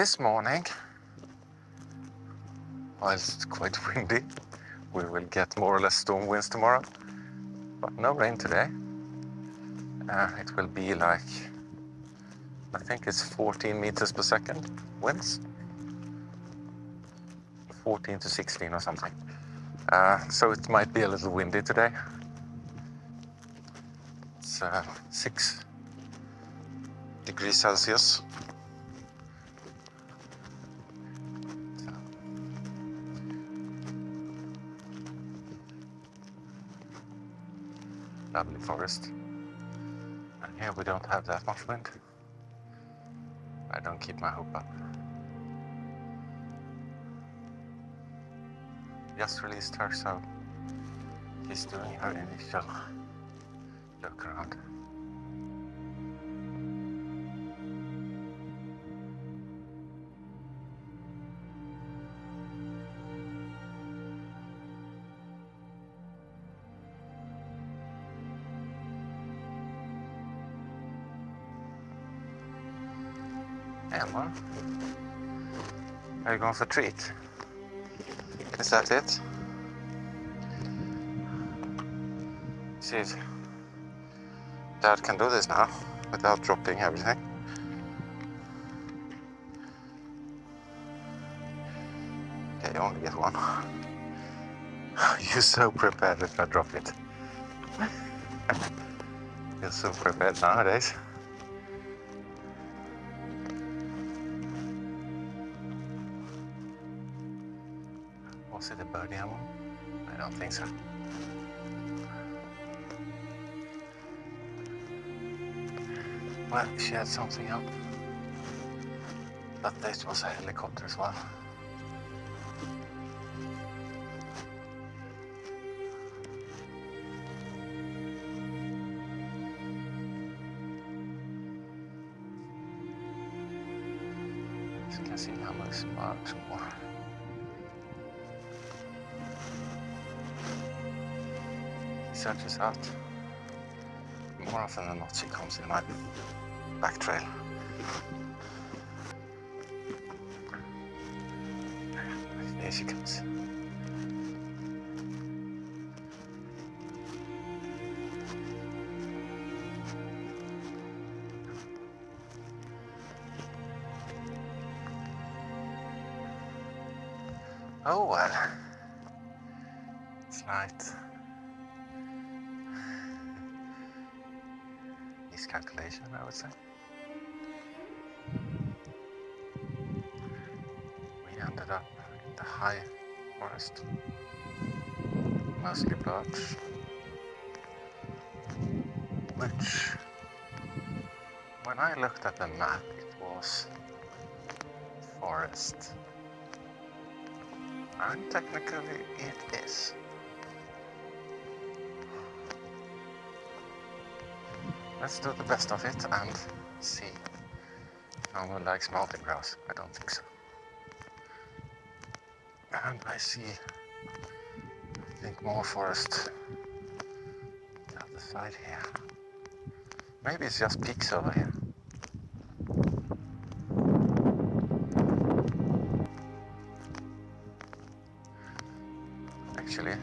this morning, it's quite windy, we will get more or less storm winds tomorrow, but no rain today. Uh, it will be like, I think it's 14 meters per second winds. 14 to 16 or something. Uh, so it might be a little windy today. It's uh, 6 degrees Celsius. Lovely forest. And here we don't have that much wind. I don't keep my hope up. Just released her, so she's doing her initial look around. Are you going for a treat? Is that it? See if Dad can do this now without dropping everything. Okay, you only get one. You're so prepared if I drop it. You're so prepared nowadays. Was it a birdie ammo? I don't think so. Well, she had something up. But this was a helicopter as well. As you can see, Emma is much more. He searches out. More often than not, she comes in my back trail. There she comes. Oh well. Slight miscalculation, I would say. We ended up in the high forest, mostly birch, which, when I looked at the map, it was forest. And technically it is. Let's do the best of it and see. No one likes mountain grass. I don't think so. And I see, I think more forest the other side here. Maybe it's just peaks over here. Actually,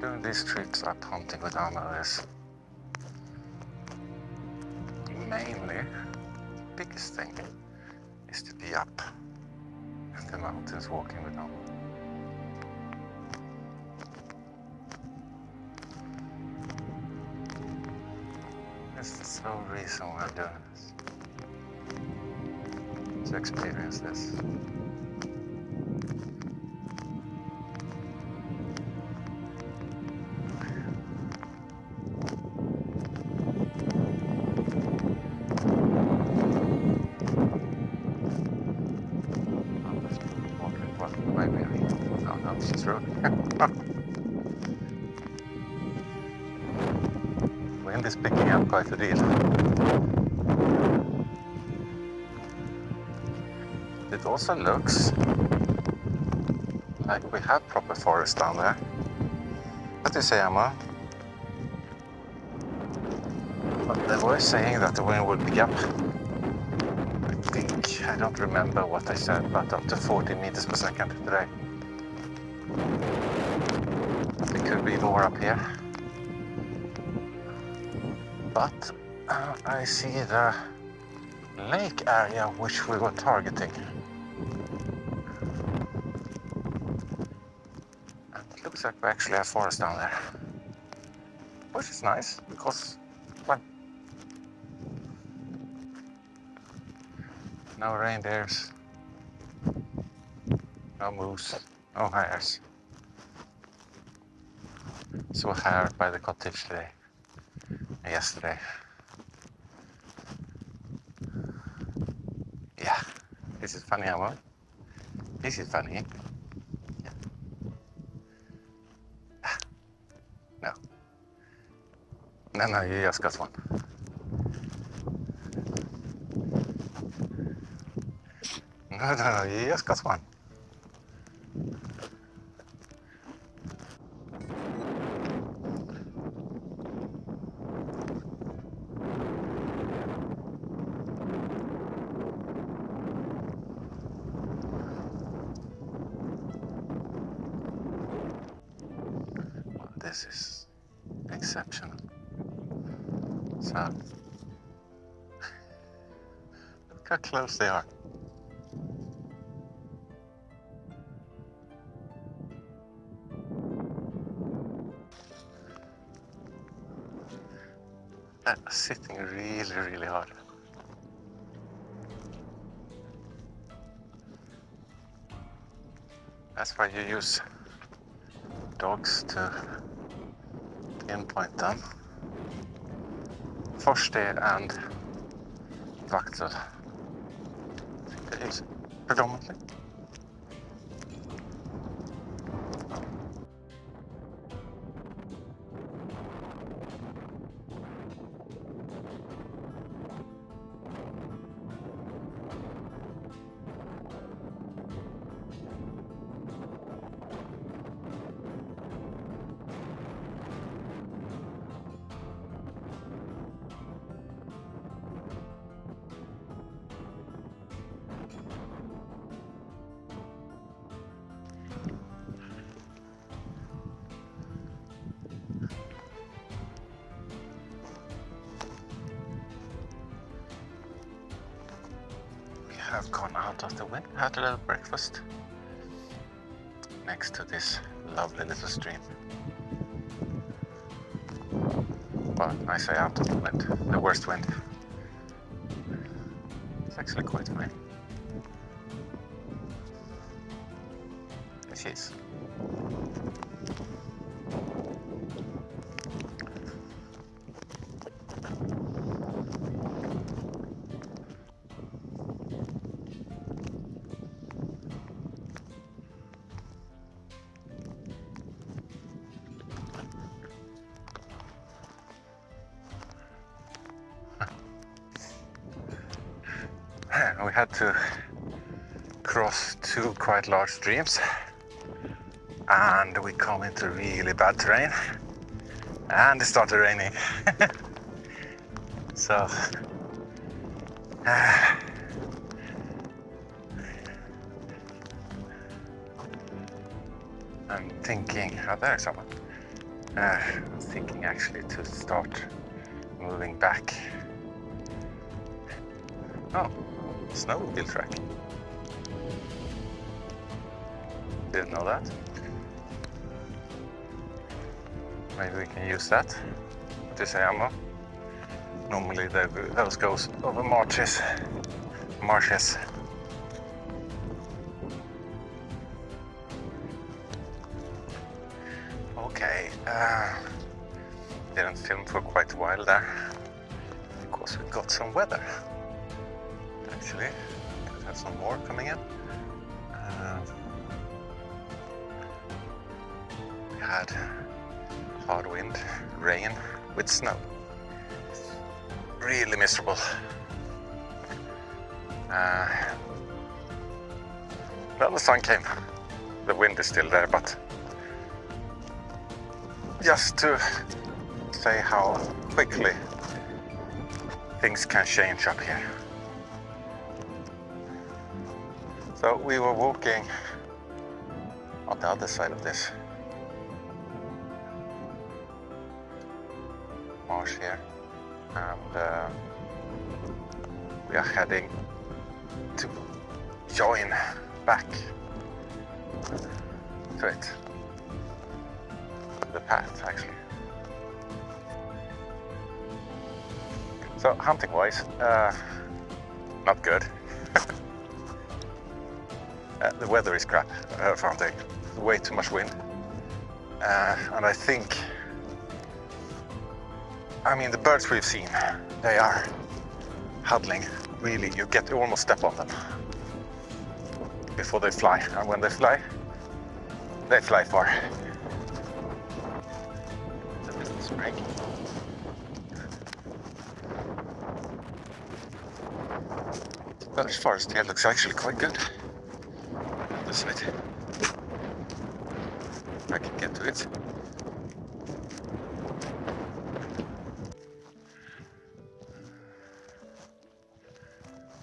doing these trips up hunting with Ammo is biggest thing is to be up in the mountains walking with Ammo. That's the sole reason I'm doing this. To experience this. Wind is picking up quite a deal. It also looks like we have proper forest down there. What do you say, Emma? But they were saying that the wind would pick up. I think I don't remember what I said, but up to 40 meters per second today. It could be more up here. But uh, I see the lake area which we were targeting. And it looks like we actually have forest down there. Which is nice because, well, no reindeers, no moose, no hares. Saw a hare by the cottage today, yesterday. Yeah, this is funny, Amo. This is funny. Yeah. Ah. No. No, no, you just got one. No, no, no, you just got one. How close they are. That sitting really, really hard. That's why you use dogs to pinpoint them. Forster and vakter. I think they use it predominantly. Have gone out of the wind, had a little breakfast next to this lovely little stream. Well, I say out of the wind, the worst wind. It's actually quite fine. This is. Had to cross two quite large streams and we come into really bad terrain and it started raining. So uh, I'm thinking oh there's someone. Uh, I'm thinking actually to start moving back. Oh snowmobile track. Didn't know that. Maybe we can use that. Say, Ammo? Normally those goes over marshes. Marshes. Okay. Uh, didn't film for quite a while there because we got some weather actually. Could have some more coming in. Uh, we had hard wind, rain with snow. Really miserable. Uh, well, the sun came. The wind is still there, but just to say how quickly things can change up here. So we were walking on the other side of this marsh here and uh, we are heading to join back to it. The path actually. So hunting wise uh, not good uh, the weather is crap uh, for hunting way too much wind uh, and I think I mean, the birds we've seen, they are huddling. Really, you get to almost step on them before they fly. And when they fly, they fly far. Spring. That forest here looks actually quite good. This. I can get to it.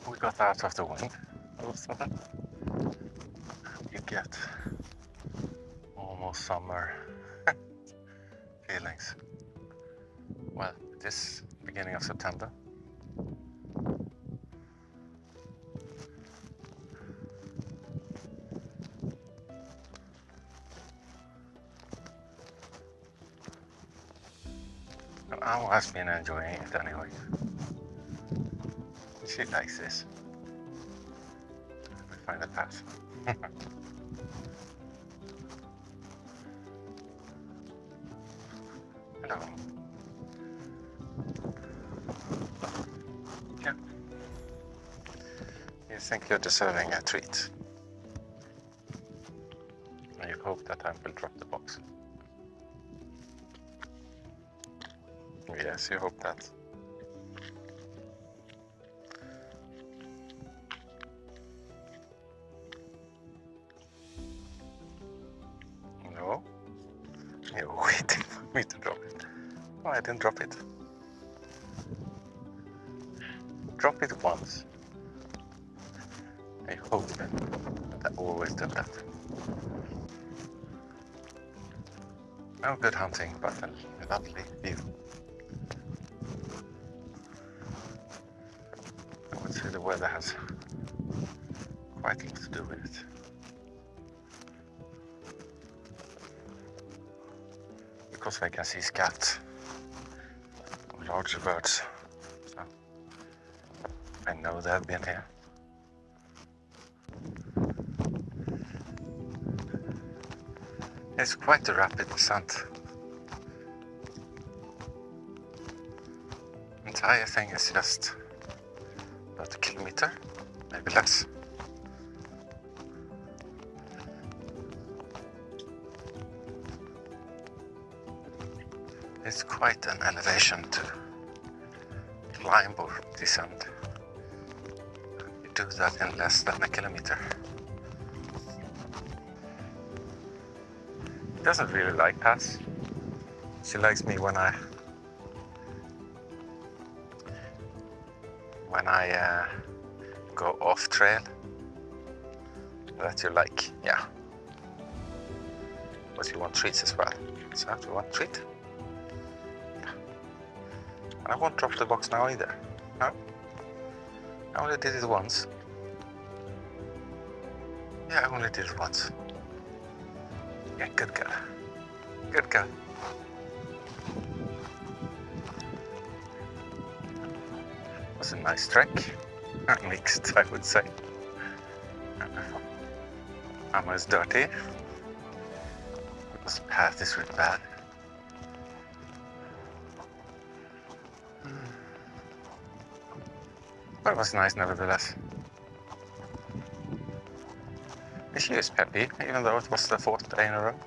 We got out of the wind all of a sudden. You get almost summer feelings. Well, this beginning of September. I've been enjoying it anyway. She likes this find the path. Hello. Yeah. You think you're deserving a treat. And you hope that I will drop the box. Yes, you hope that. No. You're waiting for me to drop it. Oh, I didn't drop it. Drop it once. I hope that I always do that. No good hunting, but a lovely weather has quite a lot to do with it. because I can see scats of larger birds. So I know they've been here. It's quite a rapid descent. Entire thing is just kilometer, maybe less. It's quite an elevation to climb or descend. You do that in less than a kilometer. She doesn't really like paths. She likes me when I when I uh, go off trail. That you like, yeah. But you want treats as well. So you want treat? I won't drop the box now either. No? I only did it once. Yeah, I only did it once. Yeah, good girl. Good girl. was a nice Mixed, I would say. Almost dirty. This path is really bad. But it was nice nevertheless. She is peppy, even though it was the fourth day in a row.